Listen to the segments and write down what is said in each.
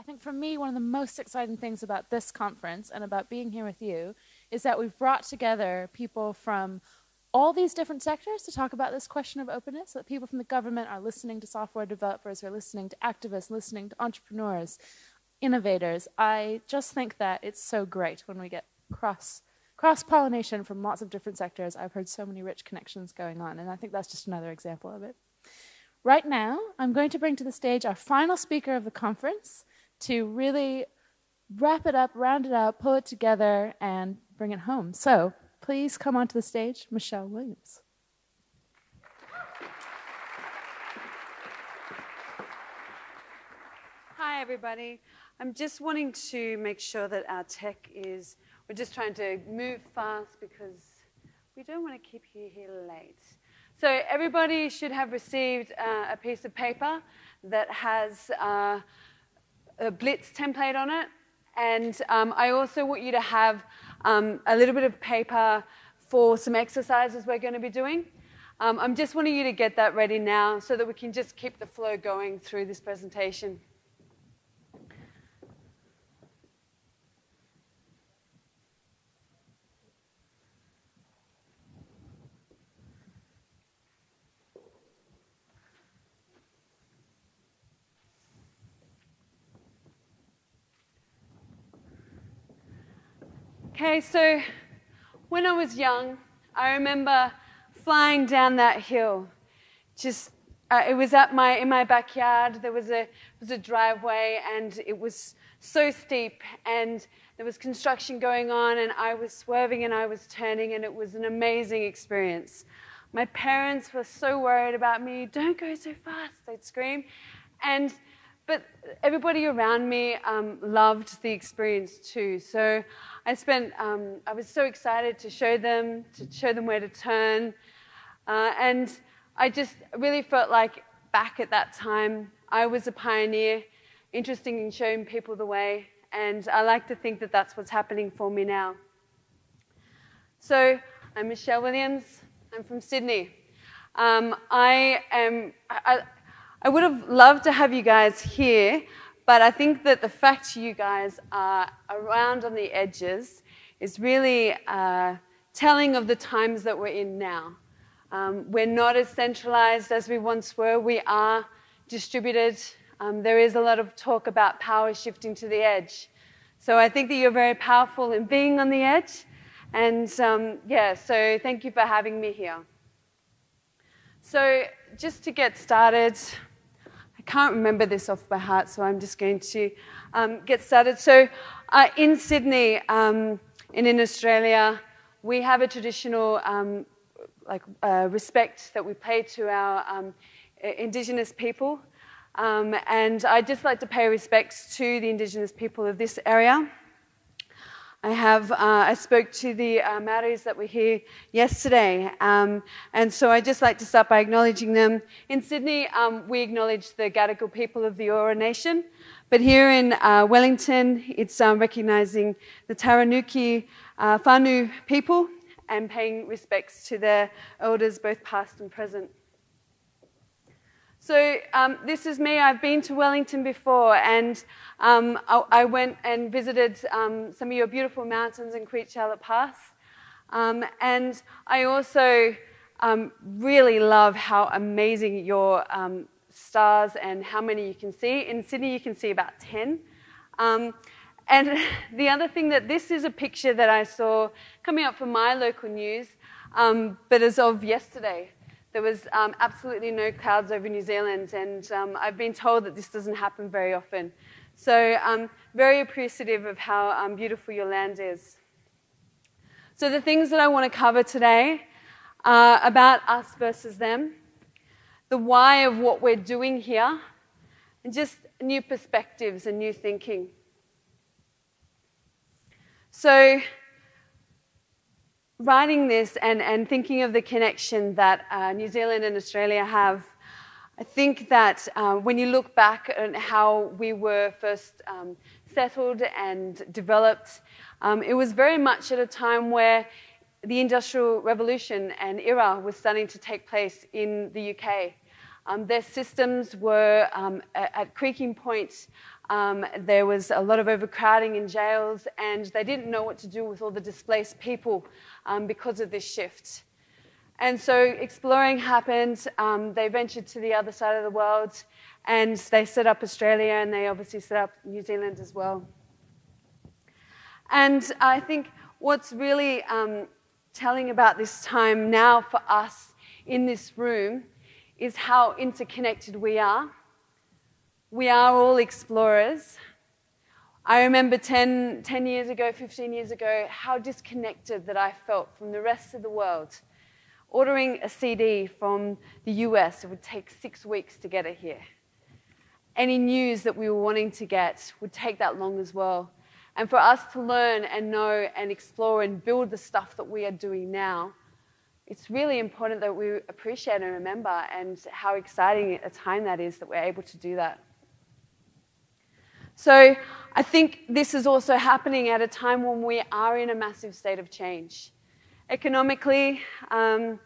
I think for me, one of the most exciting things about this conference and about being here with you is that we've brought together people from all these different sectors to talk about this question of openness, so that people from the government are listening to software developers, are listening to activists, listening to entrepreneurs, innovators. I just think that it's so great when we get cross cross-pollination from lots of different sectors. I've heard so many rich connections going on, and I think that's just another example of it. Right now, I'm going to bring to the stage our final speaker of the conference to really wrap it up, round it out, pull it together, and bring it home. So please come onto the stage, Michelle Williams. Hi, everybody. I'm just wanting to make sure that our tech is, we're just trying to move fast because we don't want to keep you here late. So everybody should have received uh, a piece of paper that has uh, a Blitz template on it. And um, I also want you to have um, a little bit of paper for some exercises we're going to be doing. Um, I'm just wanting you to get that ready now so that we can just keep the flow going through this presentation. Okay, so when I was young, I remember flying down that hill. Just, uh, it was at my, in my backyard. There was a, was a driveway, and it was so steep, and there was construction going on, and I was swerving and I was turning, and it was an amazing experience. My parents were so worried about me. Don't go so fast, they'd scream. And but everybody around me um, loved the experience too. So I spent, um, I was so excited to show them, to show them where to turn. Uh, and I just really felt like back at that time, I was a pioneer, interested in showing people the way. And I like to think that that's what's happening for me now. So I'm Michelle Williams. I'm from Sydney. Um, I am, I, I would have loved to have you guys here, but I think that the fact you guys are around on the edges is really uh, telling of the times that we're in now. Um, we're not as centralized as we once were. We are distributed. Um, there is a lot of talk about power shifting to the edge. So I think that you're very powerful in being on the edge. And um, yeah, so thank you for having me here. So just to get started, can't remember this off by heart, so I'm just going to um, get started. So, uh, in Sydney um, and in Australia, we have a traditional um, like uh, respect that we pay to our um, Indigenous people, um, and I'd just like to pay respects to the Indigenous people of this area. I have, uh, I spoke to the uh, Maoris that were here yesterday, um, and so I'd just like to start by acknowledging them. In Sydney, um, we acknowledge the Gadigal people of the Eora Nation, but here in uh, Wellington, it's um, recognising the Taranaki uh, Whānui people and paying respects to their elders, both past and present. So um, this is me. I've been to Wellington before, and um, I, I, went and visited um, some of your beautiful mountains in Queen Charlotte Pass. Um, and I also um, really love how amazing your um, stars and how many you can see. In Sydney, you can see about 10. and the other thing that this is a picture that I saw coming up from my local news, but as of yesterday. There was um, absolutely no clouds over New Zealand, and um, I've been told that this doesn't happen very often. So I'm um, very appreciative of how um, beautiful your land is. So the things that I want to cover today are about us versus them, the why of what we're doing here, and just new perspectives and new thinking. So writing this and, and thinking of the connection that uh, New Zealand and Australia have, I think that uh, when you look back at how we were first um, settled and developed, um, it was very much at a time where the Industrial Revolution and era was starting to take place in the UK. Um, their systems were um, at, at, creaking points Um, there was a lot of overcrowding in jails, and they didn't know what to do with all the displaced people um, because of this shift. And so exploring happened. Um, they ventured to the other side of the world, and they set up Australia, and they obviously set up New Zealand as well. And I think what's really um, telling about this time now for us in this room is how interconnected we are. We are all explorers. I remember 10, 10 years ago, 15 years ago, how disconnected that I felt from the rest of the world. Ordering a CD from the US, it would take six weeks to get it here. Any news that we were wanting to get would take that long as well. And for us to learn and know and explore and build the stuff that we are doing now, it's really important that we appreciate and remember and how exciting a time that is that we're able to do that. So I think this is also happening at a time when we are in a massive state of change. Economically, um,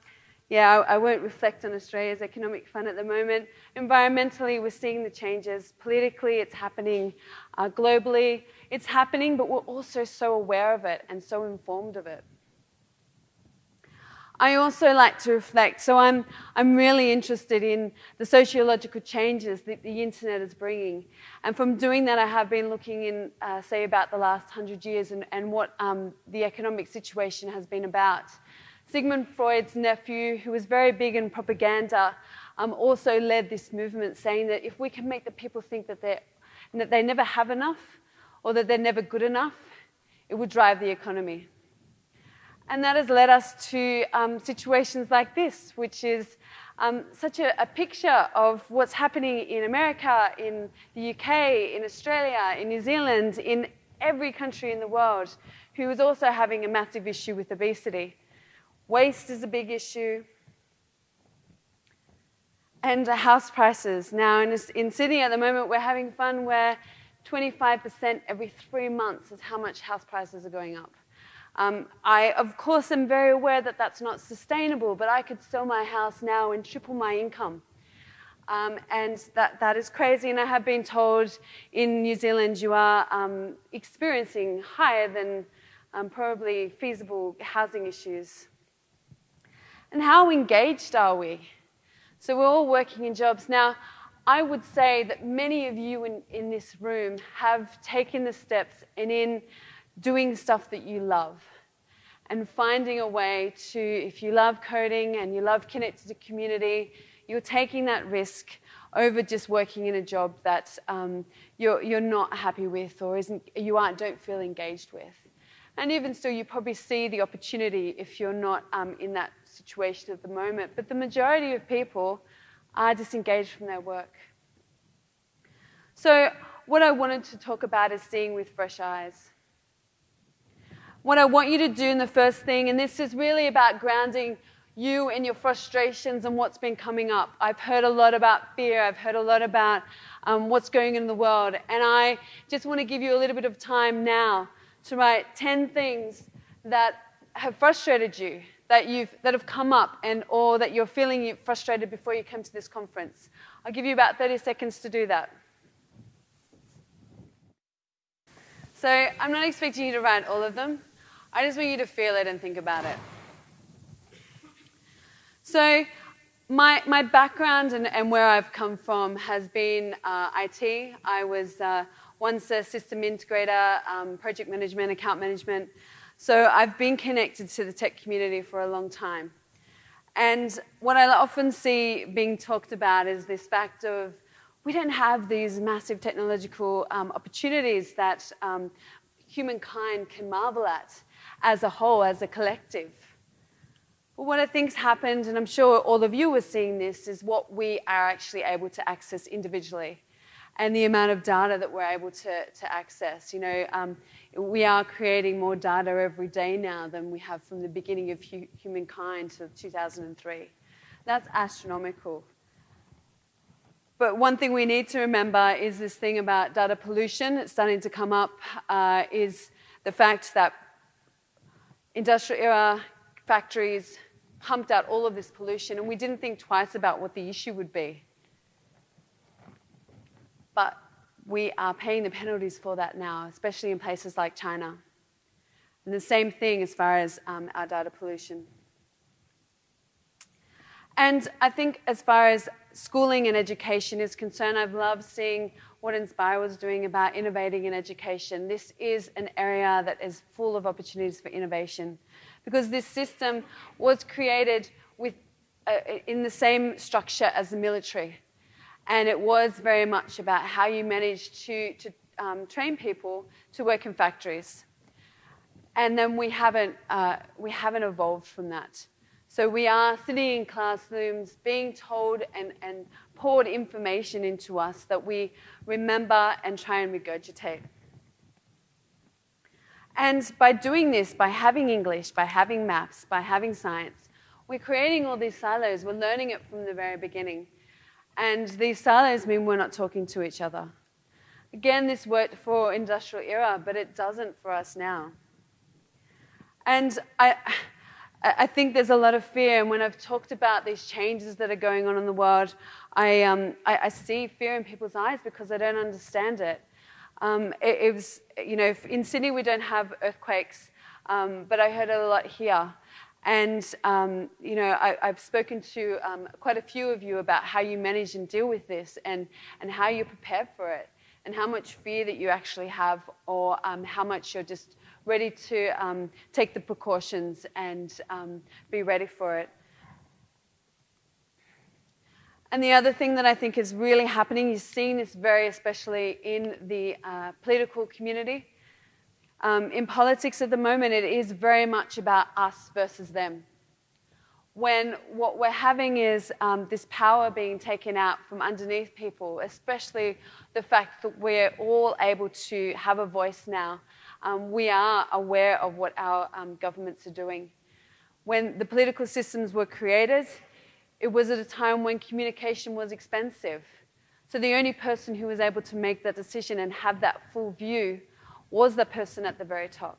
yeah, I, I, won't reflect on Australia's economic fund at the moment. Environmentally, we're seeing the changes. Politically, it's happening uh, globally. It's happening, but we're also so aware of it and so informed of it. I also like to reflect, so I'm, I'm really interested in the sociological changes that the internet is bringing. And from doing that, I have been looking in, uh, say, about the last hundred years and, and what um, the economic situation has been about. Sigmund Freud's nephew, who was very big in propaganda, um, also led this movement saying that if we can make the people think that, that they never have enough or that they're never good enough, it would drive the economy. And that has led us to um, situations like this, which is um, such a, a, picture of what's happening in America, in the UK, in Australia, in New Zealand, in every country in the world, who is also having a massive issue with obesity. Waste is a big issue. And house prices. Now, in, in Sydney at the moment, we're having fun where 25% every three months is how much house prices are going up. Um, I, of course, am very aware that that's not sustainable, but I could sell my house now and triple my income. Um, and that, that is crazy. And I have been told in New Zealand you are um, experiencing higher than um, probably feasible housing issues. And how engaged are we? So we're all working in jobs. Now, I would say that many of you in, in this room have taken the steps and in doing stuff that you love and finding a way to, if you love coding and you love connecting to community, you're taking that risk over just working in a job that um, you're, you're not happy with or isn't, you aren't, don't feel engaged with. And even still, you probably see the opportunity if you're not um, in that situation at the moment. But the majority of people are disengaged from their work. So, what I wanted to talk about is seeing with fresh eyes. What I want you to do in the first thing, and this is really about grounding you and your frustrations and what's been coming up. I've heard a lot about fear, I've heard a lot about um, what's going on in the world, and I just want to give you a little bit of time now to write 10 things that have frustrated you, that, you've, that have come up, and, or that you're feeling frustrated before you come to this conference. I'll give you about 30 seconds to do that. So I'm not expecting you to write all of them. I just want you to feel it and think about it. So my, my background and, and where I've come from has been uh, IT. I was uh, once a system integrator, um, project management, account management. So I've been connected to the tech community for a long time. And what I often see being talked about is this fact of we don't have these massive technological um, opportunities that um, humankind can marvel at as a whole, as a collective. But what I think's happened, and I'm sure all of you are seeing this, is what we are actually able to access individually and the amount of data that we're able to, to access. You know, um, we are creating more data every day now than we have from the beginning of hu humankind to 2003. That's astronomical. But one thing we need to remember is this thing about data pollution. It's starting to come up, uh, is the fact that industrial era factories pumped out all of this pollution, and we didn't think twice about what the issue would be. But we are paying the penalties for that now, especially in places like China. And the same thing as far as um, our data pollution. And I think as far as schooling and education is concerned, I've loved seeing what Inspire was doing about innovating in education. This is an area that is full of opportunities for innovation because this system was created with, uh, in the same structure as the military. And it was very much about how you manage to, to um, train people to work in factories. And then we haven't, uh, we haven't evolved from that. So we are sitting in classrooms being told and, and poured information into us that we remember and try and regurgitate. And by doing this, by having English, by having maths, by having science, we're creating all these silos. We're learning it from the very beginning. And these silos mean we're not talking to each other. Again, this worked for industrial era, but it doesn't for us now. And I, I think there's a lot of fear. And when I've talked about these changes that are going on in the world, I, um, I, I see fear in people's eyes because I don't understand it. Um, it, it, was, you know, in Sydney we don't have earthquakes, um, but I heard it a lot here. And, um, you know, I, have spoken to um, quite a few of you about how you manage and deal with this and, and how you prepare for it and how much fear that you actually have or um, how much you're just ready to take the precautions and be ready for it. And the other thing that I think is really happening, you're seeing this very especially in the uh, political community, um, in politics at the moment, it is very much about us versus them. When what we're having is um, this power being taken out from underneath people, especially the fact that we're all able to have a voice now. Um, we are aware of what our um, governments are doing. When the political systems were created, it was at a time when communication was expensive. So the only person who was able to make that decision and have that full view was the person at the very top.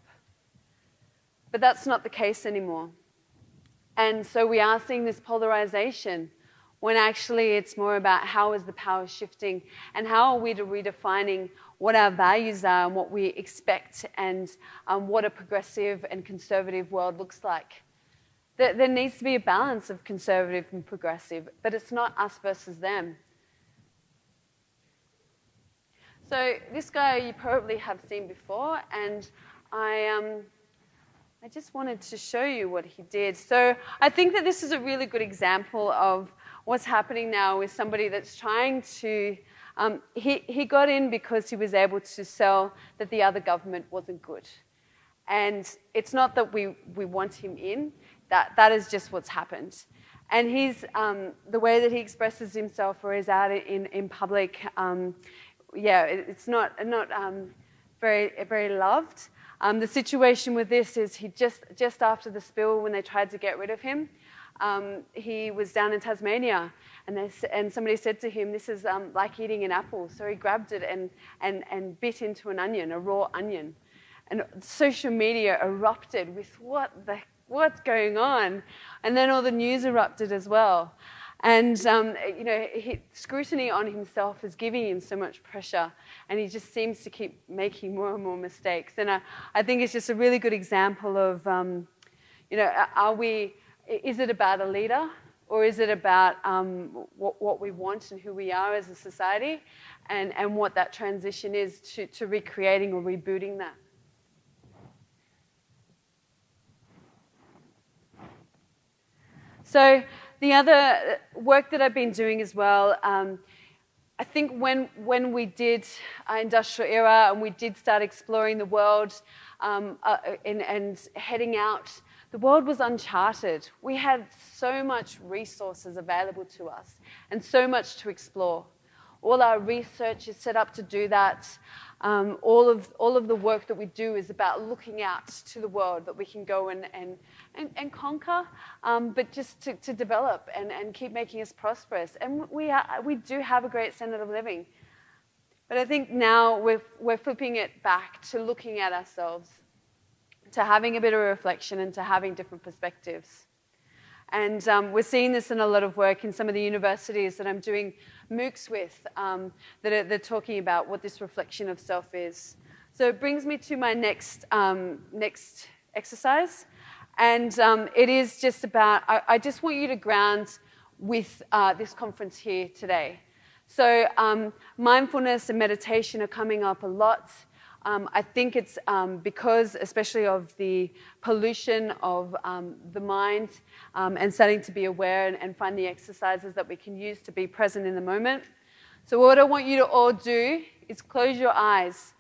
But that's not the case anymore. And so we are seeing this polarization when actually it's more about how is the power shifting and how are we redefining what our values are and what we expect and um, what a progressive and conservative world looks like. There, there needs to be a balance of conservative and progressive, but it's not us versus them. So this guy you probably have seen before, and I, um, I just wanted to show you what he did. So I think that this is a really good example of what's happening now with somebody that's trying to. Um, he, he got in because he was able to sell that the other government wasn't good. And it's not that we, we want him in, that, that is just what's happened. And he's, um, the way that he expresses himself or is out in, in public, um, yeah, it's not, not um, very, very loved. Um, the situation with this is he just, just after the spill, when they tried to get rid of him, um, he was down in Tasmania and, they, and somebody said to him, this is um, like eating an apple. So he grabbed it and, and, and bit into an onion, a raw onion. And social media erupted with what the, what's going on? And then all the news erupted as well. And, um, you know, he, scrutiny on himself is giving him so much pressure, and he just seems to keep making more and more mistakes. And I, I think it's just a really good example of, um, you know, are we, is it about a leader, or is it about um, what, what, we want and who we are as a society, and, and what that transition is to, to recreating or rebooting that? So the other work that I've been doing as well, um, I think when, when we did uh, industrial era and we did start exploring the world um, uh, in, and heading out, the world was uncharted. We had so much resources available to us and so much to explore. All our research is set up to do that. Um, all, of, all of the work that we do is about looking out to the world that we can go and, and, and, and conquer, um, but just to, to develop and, and keep making us prosperous. And we, are, we do have a great standard of living. But I think now we're, we're flipping it back to looking at ourselves, to having a bit of reflection and to having different perspectives. And um, we're seeing this in a lot of work in some of the universities that I'm doing MOOCs with um, that are, they're talking about what this reflection of self is. So it brings me to my next, um, next exercise. And um, it is just about, I, I, just want you to ground with uh, this conference here today. So um, mindfulness and meditation are coming up a lot. Um, I think it's um, because, especially of the pollution of um, the mind um, and starting to be aware and, and, find the exercises that we can use to be present in the moment. So, what I want you to all do is close your eyes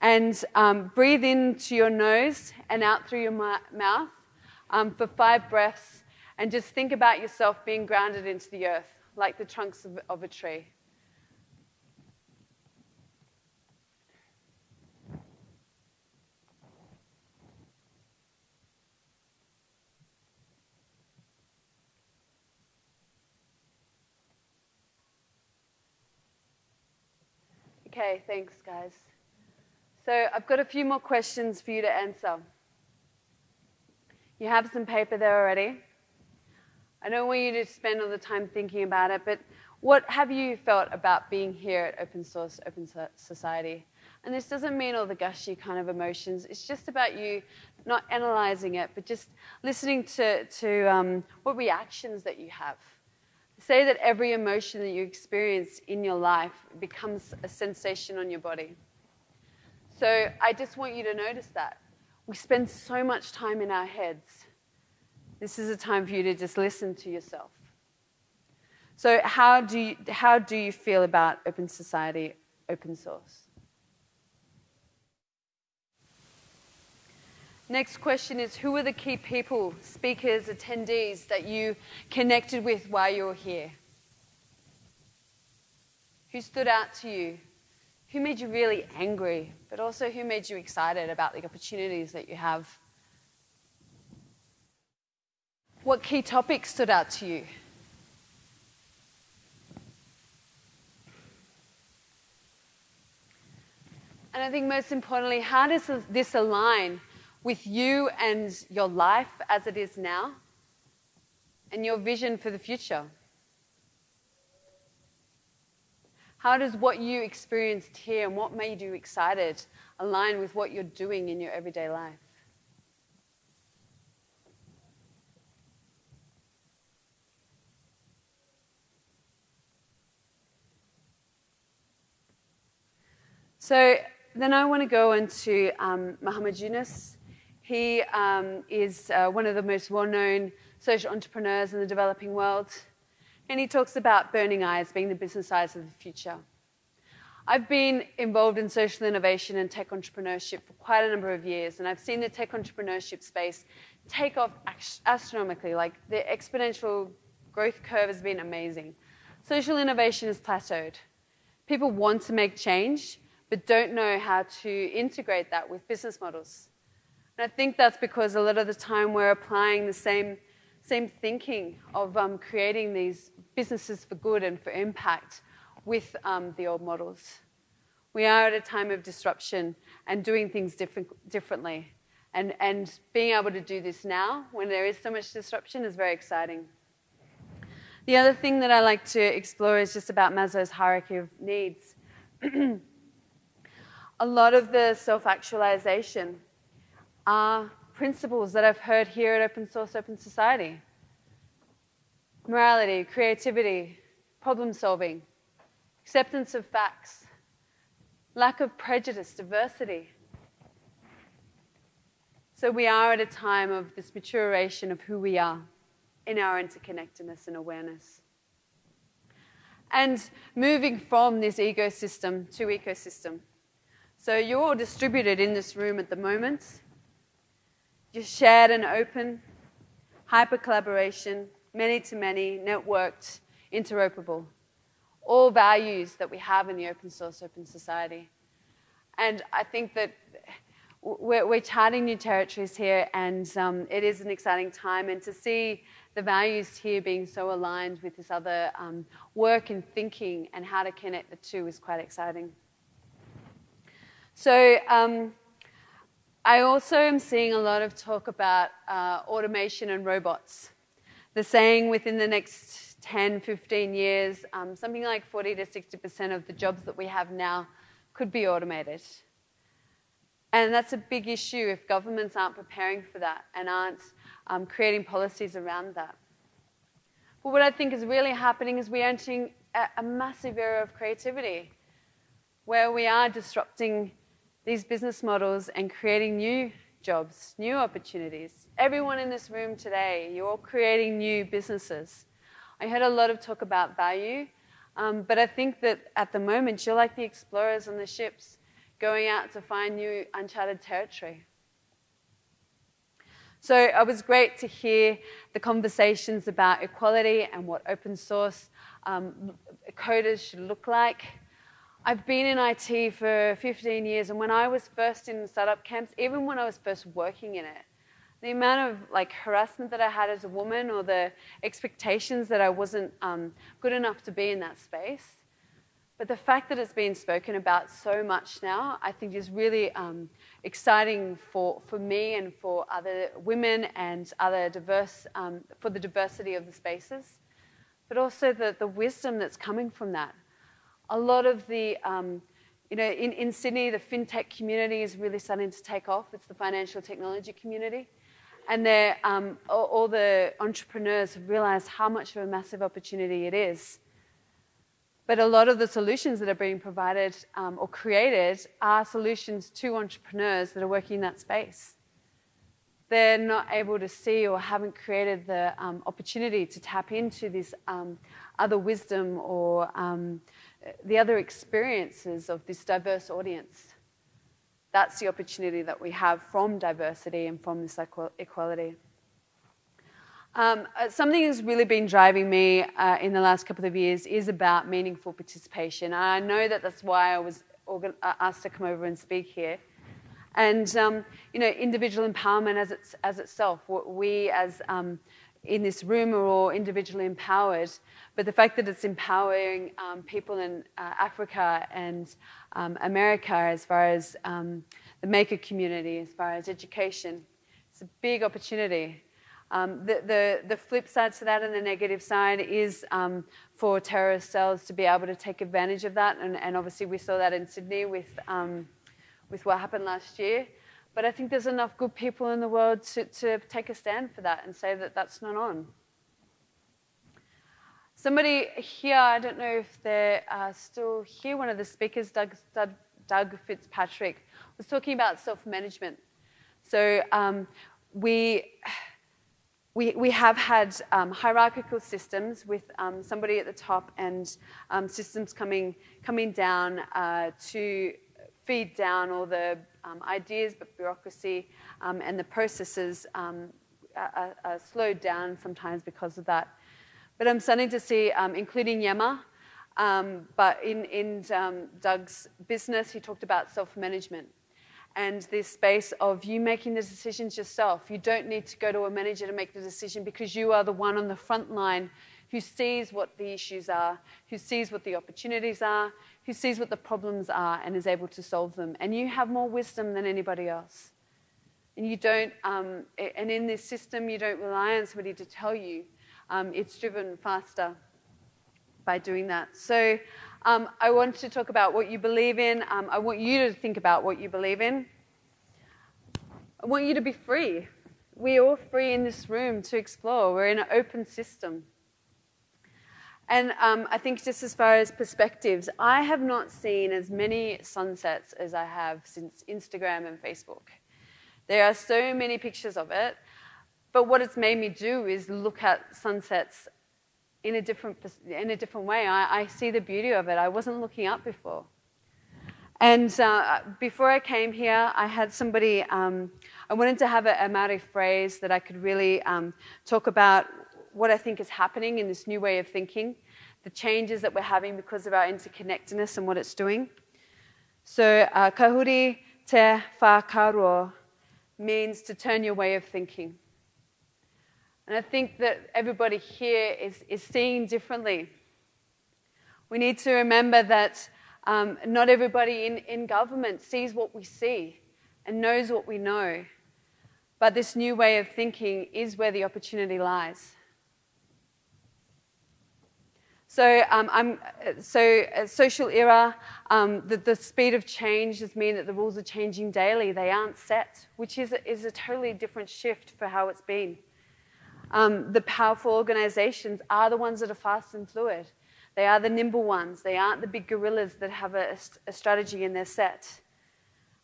and um, breathe into your nose and out through your mouth um, for five breaths. And just think about yourself being grounded into the earth like the trunks of, of a tree. Okay, thanks, guys. So I've got a few more questions for you to answer. You have some paper there already. I don't want you to spend all the time thinking about it, but what have you felt about being here at Open Source Open Society? And this doesn't mean all the gushy kind of emotions. It's just about you not analyzing it, but just listening to, to um, what reactions that you have. Say that every emotion that you experience in your life becomes a sensation on your body. So I just want you to notice that. We spend so much time in our heads. This is a time for you to just listen to yourself. So, how do you, how do you feel about open society, open source? Next question is Who are the key people, speakers, attendees that you connected with while you were here? Who stood out to you? Who made you really angry, but also who made you excited about the opportunities that you have? What key topics stood out to you? And I think most importantly, how does this align with you and your life as it is now and your vision for the future? How does what you experienced here and what made you excited align with what you're doing in your everyday life? So then I want to go into um, Muhammad Yunus. He um, is uh, one of the most well known social entrepreneurs in the developing world. And he talks about burning eyes being the business eyes of the future. I've been involved in social innovation and tech entrepreneurship for quite a number of years, and I've seen the tech entrepreneurship space take off astronomically. Like the exponential growth curve has been amazing. Social innovation has plateaued. People want to make change, but don't know how to integrate that with business models. And I think that's because a lot of the time we're applying the same, same thinking of um, creating these businesses for good and for impact with um, the old models. We are at a time of disruption and doing things different, differently. And, and being able to do this now, when there is so much disruption, is very exciting. The other thing that I like to explore is just about Maslow's hierarchy of needs. a lot of the self actualization are principles that I've heard here at Open Source Open Society morality, creativity, problem solving, acceptance of facts, lack of prejudice, diversity. So we are at a time of this maturation of who we are in our interconnectedness and awareness. And moving from this ecosystem to ecosystem. So you're all distributed in this room at the moment. You're shared and open, hyper collaboration, many to many, networked, interoperable. All values that we have in the open source, open society. And I think that we're, we're charting new territories here, and um, it is an exciting time. And to see the values here being so aligned with this other um, work and thinking and how to connect the two is quite exciting. So, um, I also am seeing a lot of talk about uh, automation and robots. They're saying within the next 10, 15 years, um, something like 40 to 60% of the jobs that we have now could be automated. And that's a big issue if governments aren't preparing for that and aren't um, creating policies around that. But what I think is really happening is we're entering a, a massive era of creativity where we are disrupting these business models and creating new jobs, new opportunities. Everyone in this room today, you're all creating new businesses. I heard a lot of talk about value, um, but I think that at the moment you're like the explorers on the ships going out to find new uncharted territory. So it was great to hear the conversations about equality and what open source um, coders should look like. I've been in IT for 15 years, and when I was first in startup camps, even when I was first working in it, the amount of like harassment that I had as a woman, or the expectations that I wasn't um, good enough to be in that space. But the fact that it's been spoken about so much now, I think is really um, exciting for, for me and for other women and other diverse, um, for the diversity of the spaces, but also the, the wisdom that's coming from that a lot of the, um, you know, in, in Sydney, the fintech community is really starting to take off. It's the financial technology community. And um, all, all, the entrepreneurs have realized how much of a massive opportunity it is. But a lot of the solutions that are being provided um, or created are solutions to entrepreneurs that are working in that space. They're not able to see or haven't created the um, opportunity to tap into this um, other wisdom or um, the other experiences of this diverse audience. That's the opportunity that we have from diversity and from this equality. Um, uh, something that's really been driving me uh, in the last couple of years is about meaningful participation. And I know that that's why I was uh, asked to come over and speak here. And, um, you know, individual empowerment as, it's, as itself, we as um, in this room are all individually empowered, but the fact that it's empowering um, people in uh, Africa and um, America as far as um, the maker community, as far as education, it's a big opportunity. Um, the, the, the, flip side to that and the negative side is um, for terrorist cells to be able to take advantage of that, and, and obviously we saw that in Sydney with, um, with what happened last year. But I think there's enough good people in the world to, to take a stand for that and say that that's not on. Somebody here, I don't know if they're uh, still here, one of the speakers, Doug, Doug, Doug Fitzpatrick, was talking about self management. So um, we, we, we have had um, hierarchical systems with um, somebody at the top and um, systems coming, coming down uh, to feed down all the um, ideas, but bureaucracy um, and the processes um, are, are, slowed down sometimes because of that. But I'm starting to see, um, including Yema, um, but in, in um, Doug's business, he talked about self management and this space of you making the decisions yourself. You don't need to go to a manager to make the decision because you are the one on the front line who sees what the issues are, who sees what the opportunities are, who sees what the problems are and is able to solve them. And you have more wisdom than anybody else. And you don't, um, and in this system, you don't rely on somebody to tell you. Um, it's driven faster by doing that. So um, I want to talk about what you believe in. Um, I want you to think about what you believe in. I want you to be free. We're all free in this room to explore. We're in an open system. And um, I think just as far as perspectives, I have not seen as many sunsets as I have since Instagram and Facebook. There are so many pictures of it, but what it's made me do is look at sunsets in a different, in a different way. I, I see the beauty of it. I wasn't looking up before. And uh, before I came here, I had somebody, um, I wanted to have a, a Maori phrase that I could really um, talk about what I think is happening in this new way of thinking, the changes that we're having because of our interconnectedness and what it's doing. So, uh, kahuri te whakaaro means to turn your way of thinking. And I think that everybody here is, is seeing differently. We need to remember that um, not everybody in, in government sees what we see and knows what we know. But this new way of thinking is where the opportunity lies. So, um, I'm, so social era, um, the, the, speed of change has mean that the rules are changing daily. They aren't set, which is a, is a totally different shift for how it's been. Um, the powerful organizations are the ones that are fast and fluid. They are the nimble ones. They aren't the big gorillas that have a, a strategy in their set.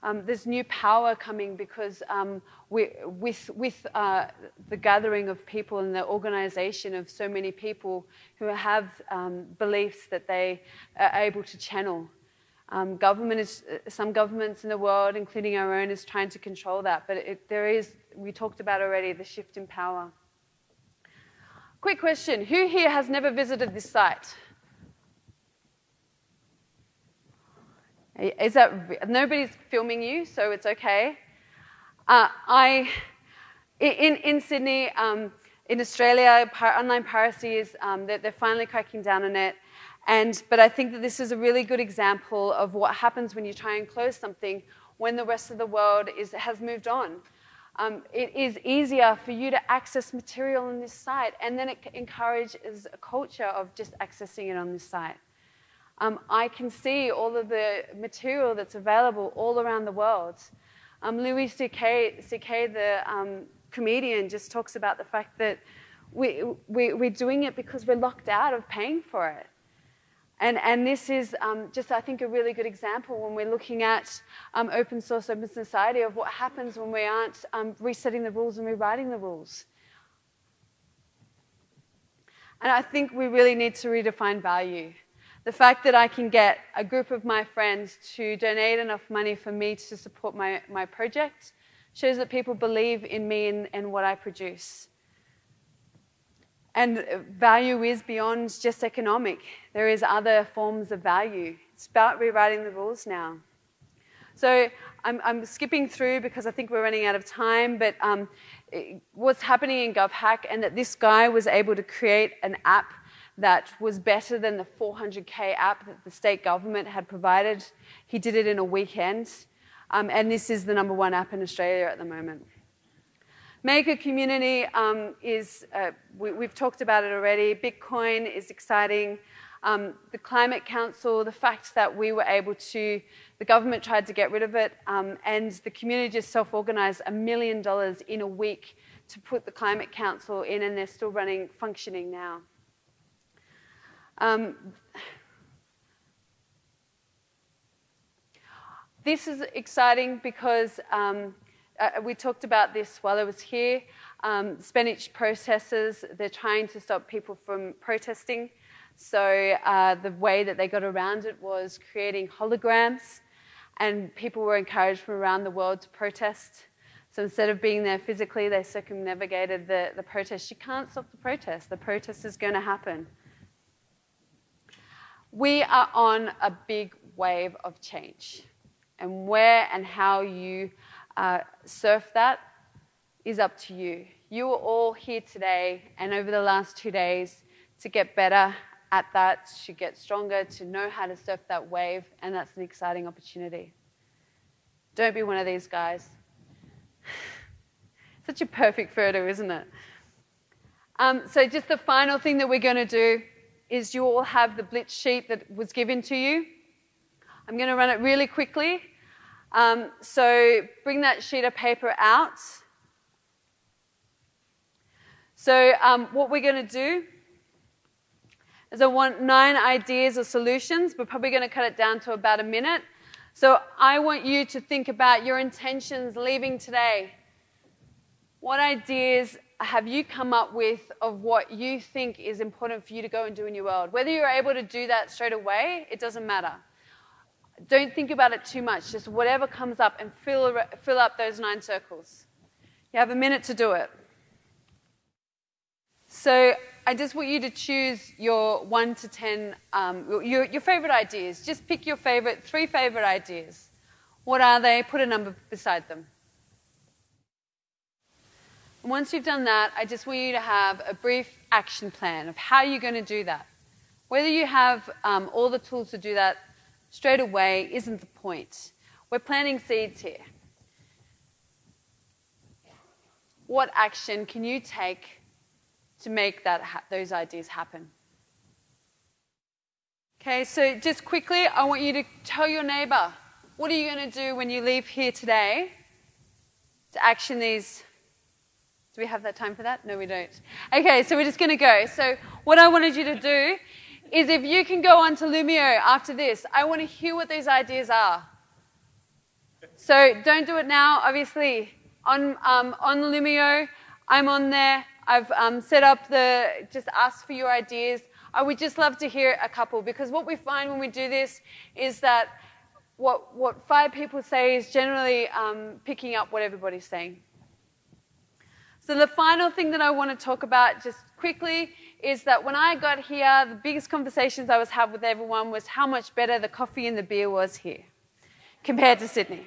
Um, there's new power coming because um, we, with, with uh, the gathering of people and the organization of so many people who have um, beliefs that they are able to channel. Um, government is, some governments in the world, including our own, is trying to control that. But it, there is, we talked about already, the shift in power. Quick question Who here has never visited this site? Is that nobody's filming you, so it's okay. Uh, I in in Sydney, um, in Australia, online piracy is um, they're, they're, finally cracking down on it. And but I think that this is a really good example of what happens when you try and close something when the rest of the world is has moved on. Um, it is easier for you to access material on this site, and then it encourages a culture of just accessing it on this site um, I can see all of the material that's available all around the world. Um, Louis C.K., C.K. the um, comedian, just talks about the fact that we, we, we're doing it because we're locked out of paying for it. And, and this is um, just, I think, a really good example when we're looking at um, open source, open society of what happens when we aren't um, resetting the rules and rewriting the rules. And I think we really need to redefine value. The fact that I can get a group of my friends to donate enough money for me to support my, my project shows that people believe in me and, and what I produce. And value is beyond just economic. There is other forms of value. It's about rewriting the rules now. So I'm, I'm skipping through because I think we're running out of time, but um, what's happening in GovHack and that this guy was able to create an app that was better than the 400K app that the state government had provided. He did it in a weekend. Um, and this is the number one app in Australia at the moment. Maker community um, is, uh, we, have talked about it already. Bitcoin is exciting. Um, the Climate Council, the fact that we were able to, the government tried to get rid of it, um, and the community just self organized a million dollars in a week to put the Climate Council in, and they're still running, functioning now. Um, this is exciting because um, uh, we talked about this while I was here. Um, Spanish protesters, they're trying to stop people from protesting. So uh, the way that they got around it was creating holograms, and people were encouraged from around the world to protest. So instead of being there physically, they circumnavigated the, the protest. You can't stop the protest. The protest is going to happen. We are on a big wave of change. And where and how you uh, surf that is up to you. You are all here today and over the last two days to get better at that, to get stronger, to know how to surf that wave, and that's an exciting opportunity. Don't be one of these guys. Such a perfect photo, isn't it? Um, so, just the final thing that we're going to do is you all have the blitz sheet that was given to you. I'm going to run it really quickly. Um, so bring that sheet of paper out. So um, what we're going to do is I want nine ideas or solutions. We're probably going to cut it down to about a minute. So I want you to think about your intentions leaving today. What ideas have you come up with of what you think is important for you to go and do in your world? Whether you're able to do that straight away, it doesn't matter. Don't think about it too much. Just whatever comes up and fill, fill up those nine circles. You have a minute to do it. So I just want you to choose your one to ten, um, your, your favorite ideas. Just pick your favorite, three favorite ideas. What are they? Put a number beside them. Once you've done that, I just want you to have a brief action plan of how you're going to do that. Whether you have um, all the tools to do that straight away isn't the point. We're planting seeds here. What action can you take to make that ha- those ideas happen? Okay, so just quickly, I want you to tell your neighbor what are you going to do when you leave here today to action these. Do we have that time for that? No, we don't. Okay, so we're just going to go. So, what I wanted you to do is if you can go on to Loomio after this, I want to hear what these ideas are. So, don't do it now, obviously. On, um, on Loomio, I'm on there. I've um, set up the, just ask for your ideas. I would just love to hear a couple because what we find when we do this is that what, what five people say is generally um, picking up what everybody's saying. So, the final thing that I want to talk about just quickly is that when I got here, the biggest conversations I was having with everyone was how much better the coffee and the beer was here compared to Sydney.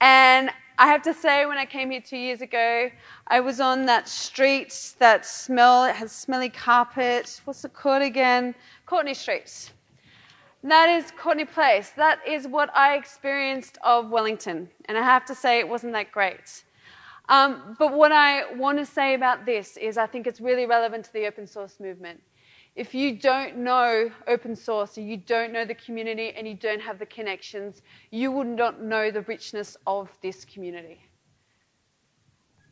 And I have to say, when I came here two years ago, I was on that street that smell, it has smelly carpet. What's it called again? Courtenay Street. That is Courtenay Place. That is what I experienced of Wellington. And I have to say, it wasn't that great. Um, but what I want to say about this is I think it's really relevant to the open source movement. If you don't know open source, you don't know the community, and you don't have the connections, you would not know the richness of this community.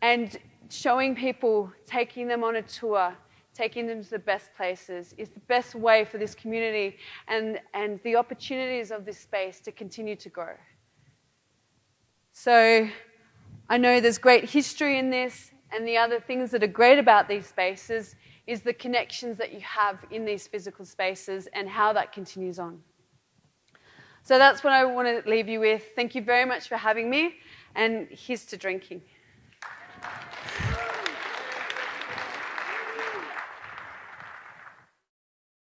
And showing people, taking them on a tour, taking them to the best places is the best way for this community and, and the opportunities of this space to continue to grow. So I know there's great history in this, and the other things that are great about these spaces is the connections that you have in these physical spaces and how that continues on. So that's what I want to leave you with. Thank you very much for having me, and here's to drinking.